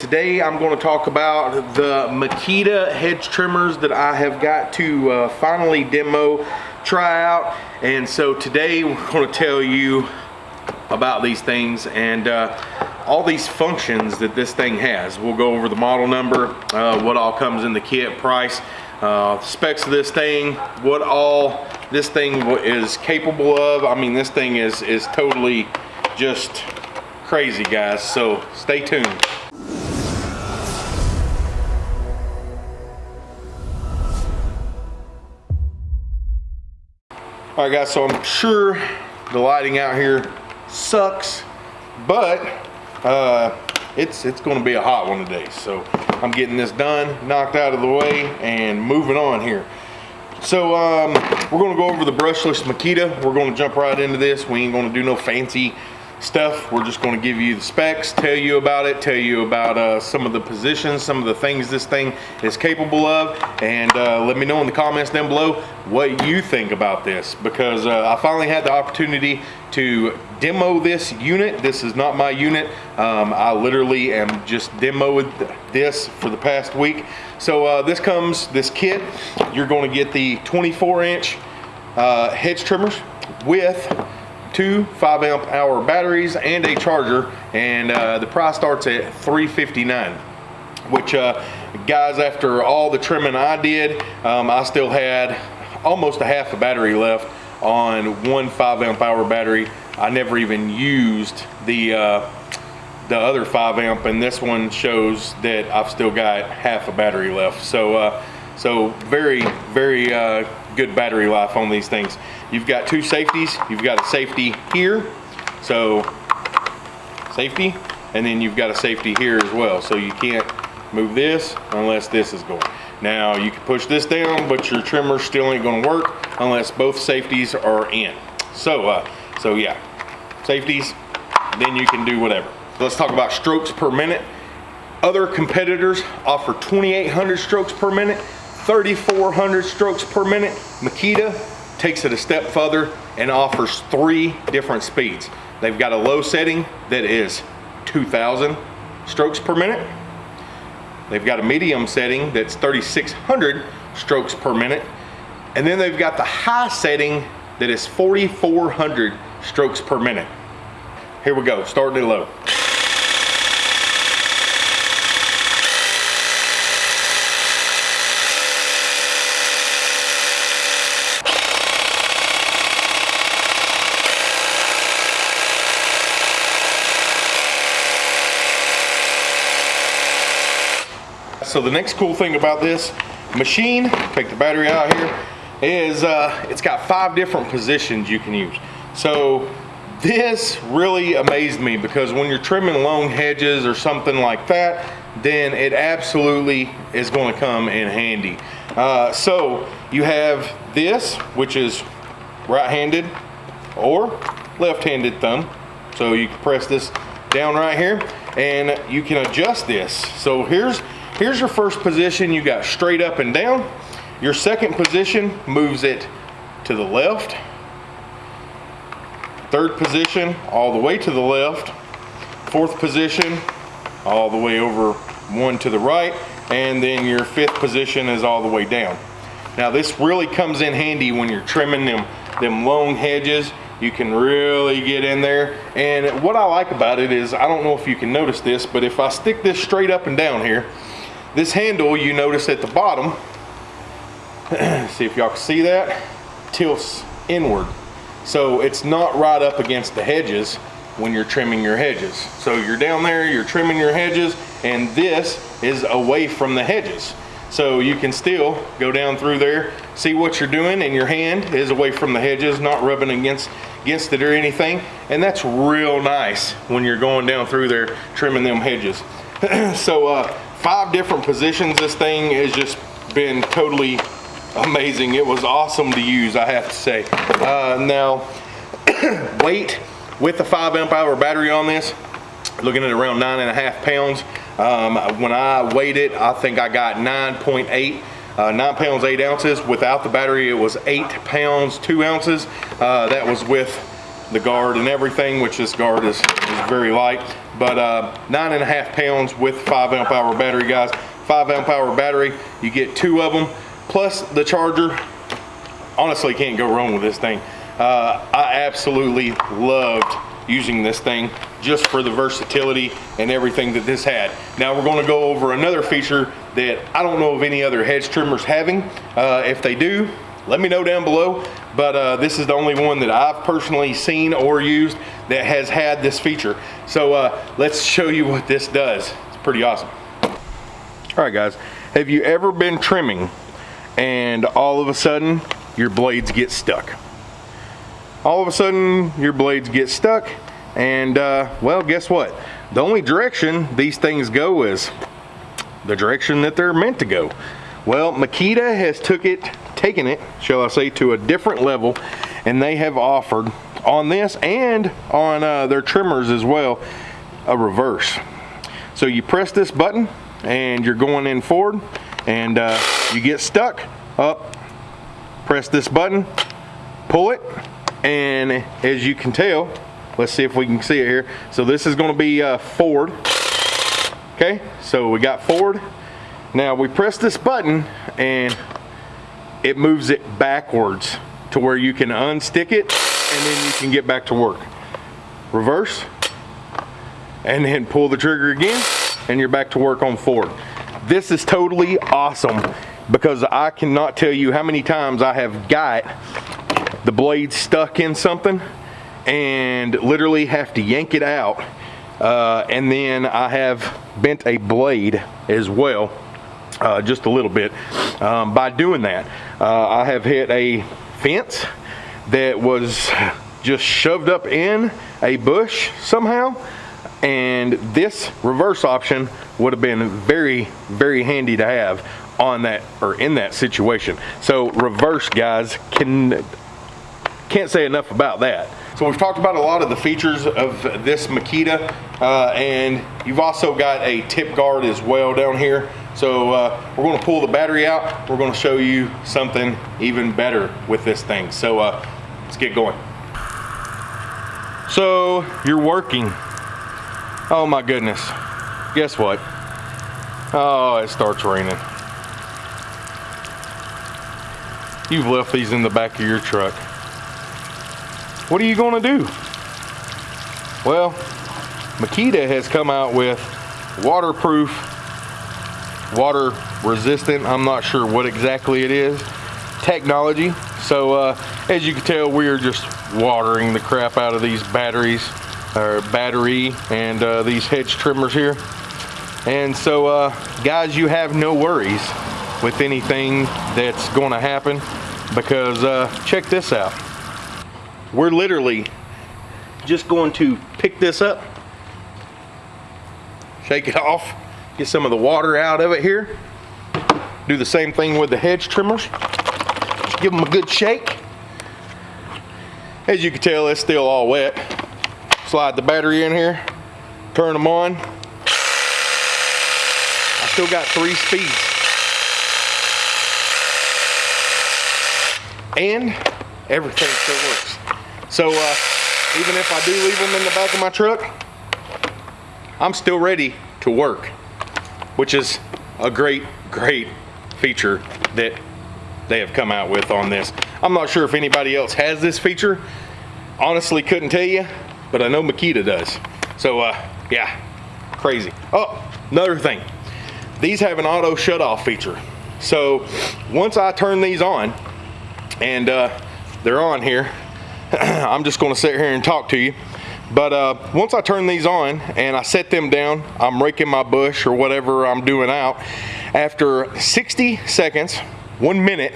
Today I'm going to talk about the Makita hedge trimmers that I have got to uh, finally demo, try out. And so today we're going to tell you about these things and uh, all these functions that this thing has. We'll go over the model number, uh, what all comes in the kit, price, uh, specs of this thing, what all this thing is capable of. I mean, this thing is, is totally just crazy, guys. So stay tuned. All right guys, so I'm sure the lighting out here sucks, but uh, it's, it's gonna be a hot one today. So I'm getting this done, knocked out of the way and moving on here. So um, we're gonna go over the brushless Makita. We're gonna jump right into this. We ain't gonna do no fancy stuff. We're just going to give you the specs, tell you about it, tell you about uh, some of the positions, some of the things this thing is capable of, and uh, let me know in the comments down below what you think about this because uh, I finally had the opportunity to demo this unit. This is not my unit. Um, I literally am just demoed this for the past week. So uh, this comes, this kit, you're going to get the 24 inch uh, hedge trimmers with two 5 amp hour batteries and a charger and uh, the price starts at 359 which uh, guys after all the trimming I did um, I still had almost a half a battery left on one 5 amp hour battery. I never even used the uh, the other 5 amp and this one shows that I've still got half a battery left. So uh, so very very uh, good battery life on these things You've got two safeties. You've got a safety here, so safety, and then you've got a safety here as well. So you can't move this unless this is going. Now you can push this down, but your trimmer still ain't gonna work unless both safeties are in. So, uh, so yeah, safeties, then you can do whatever. Let's talk about strokes per minute. Other competitors offer 2,800 strokes per minute, 3,400 strokes per minute. Makita takes it a step further and offers three different speeds. They've got a low setting that is 2,000 strokes per minute. They've got a medium setting that's 3,600 strokes per minute. And then they've got the high setting that is 4,400 strokes per minute. Here we go, starting low. So the next cool thing about this machine, take the battery out here, is uh, it's got five different positions you can use. So this really amazed me because when you're trimming long hedges or something like that, then it absolutely is going to come in handy. Uh, so you have this, which is right-handed or left-handed thumb. So you can press this down right here and you can adjust this. So here's Here's your first position. You got straight up and down. Your second position moves it to the left. Third position, all the way to the left. Fourth position, all the way over one to the right. And then your fifth position is all the way down. Now this really comes in handy when you're trimming them, them long hedges. You can really get in there. And what I like about it is, I don't know if you can notice this, but if I stick this straight up and down here, this handle, you notice at the bottom, see if y'all can see that, tilts inward. So it's not right up against the hedges when you're trimming your hedges. So you're down there, you're trimming your hedges, and this is away from the hedges. So you can still go down through there, see what you're doing, and your hand is away from the hedges, not rubbing against, against it or anything. And that's real nice when you're going down through there trimming them hedges. so uh, five different positions. This thing has just been totally amazing. It was awesome to use, I have to say. Uh, now, weight with the five amp hour battery on this, looking at around nine and a half pounds. Um, when I weighed it, I think I got 9.8. Uh, nine pounds, eight ounces. Without the battery, it was eight pounds, two ounces. Uh, that was with the guard and everything, which this guard is, is very light. But uh, nine and a half pounds with five amp hour battery, guys. Five amp hour battery, you get two of them, plus the charger. Honestly, can't go wrong with this thing. Uh, I absolutely loved using this thing just for the versatility and everything that this had. Now we're gonna go over another feature that I don't know of any other hedge trimmers having. Uh, if they do, let me know down below. But uh, this is the only one that I've personally seen or used that has had this feature. So uh, let's show you what this does. It's pretty awesome. All right guys, have you ever been trimming and all of a sudden your blades get stuck? All of a sudden your blades get stuck and uh, well, guess what? The only direction these things go is the direction that they're meant to go. Well, Makita has took it, taken it, shall I say, to a different level, and they have offered on this and on uh, their trimmers as well, a reverse. So you press this button and you're going in forward and uh, you get stuck up, press this button, pull it, and as you can tell, Let's see if we can see it here. So this is gonna be uh, forward. Okay, so we got forward. Now we press this button and it moves it backwards to where you can unstick it and then you can get back to work. Reverse, and then pull the trigger again and you're back to work on forward. This is totally awesome because I cannot tell you how many times I have got the blade stuck in something and literally have to yank it out. Uh, and then I have bent a blade as well, uh, just a little bit. Um, by doing that, uh, I have hit a fence that was just shoved up in a bush somehow. And this reverse option would have been very, very handy to have on that or in that situation. So reverse guys can can't say enough about that. So we've talked about a lot of the features of this Makita uh, and you've also got a tip guard as well down here. So uh, we're gonna pull the battery out. We're gonna show you something even better with this thing. So uh, let's get going. So you're working. Oh my goodness. Guess what? Oh, it starts raining. You've left these in the back of your truck what are you gonna do? Well, Makita has come out with waterproof, water resistant, I'm not sure what exactly it is, technology. So uh, as you can tell, we are just watering the crap out of these batteries, or battery and uh, these hedge trimmers here. And so uh, guys, you have no worries with anything that's gonna happen because uh, check this out we're literally just going to pick this up, shake it off, get some of the water out of it here. Do the same thing with the hedge trimmers. Give them a good shake. As you can tell, it's still all wet. Slide the battery in here, turn them on. I still got three speeds. And everything still works. So uh, even if I do leave them in the back of my truck, I'm still ready to work, which is a great, great feature that they have come out with on this. I'm not sure if anybody else has this feature. Honestly, couldn't tell you, but I know Makita does. So uh, yeah, crazy. Oh, another thing. These have an auto shut off feature. So once I turn these on and uh, they're on here, I'm just gonna sit here and talk to you. But uh, once I turn these on and I set them down, I'm raking my bush or whatever I'm doing out. After 60 seconds, one minute,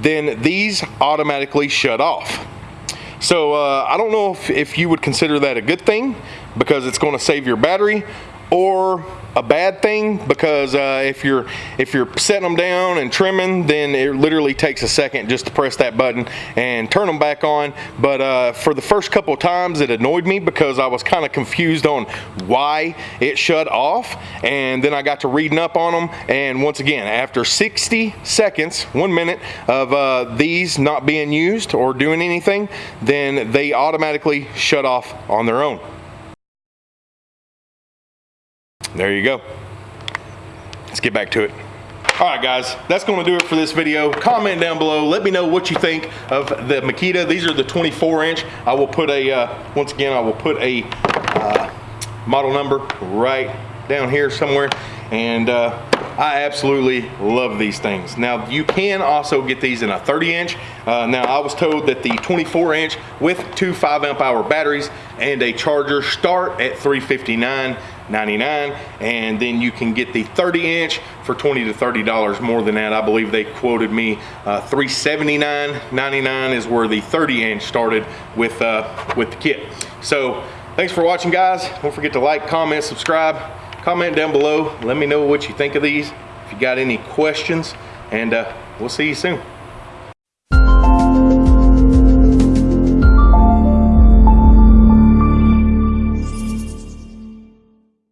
then these automatically shut off. So uh, I don't know if, if you would consider that a good thing because it's gonna save your battery or a bad thing because uh, if you're if you're setting them down and trimming, then it literally takes a second just to press that button and turn them back on. But uh, for the first couple times, it annoyed me because I was kind of confused on why it shut off, and then I got to reading up on them. And once again, after 60 seconds, one minute of uh, these not being used or doing anything, then they automatically shut off on their own. There you go. Let's get back to it. All right, guys, that's going to do it for this video. Comment down below. Let me know what you think of the Makita. These are the 24 inch. I will put a, uh, once again, I will put a uh, model number right down here somewhere. And uh, I absolutely love these things. Now, you can also get these in a 30 inch. Uh, now, I was told that the 24 inch with two 5 amp hour batteries and a charger start at 359 99 and then you can get the 30 inch for 20 to 30 dollars more than that. I believe they quoted me uh, 379 99 is where the 30 inch started with uh, with the kit. So thanks for watching guys. Don't forget to like comment subscribe. Comment down below. Let me know what you think of these if you got any questions and uh, we'll see you soon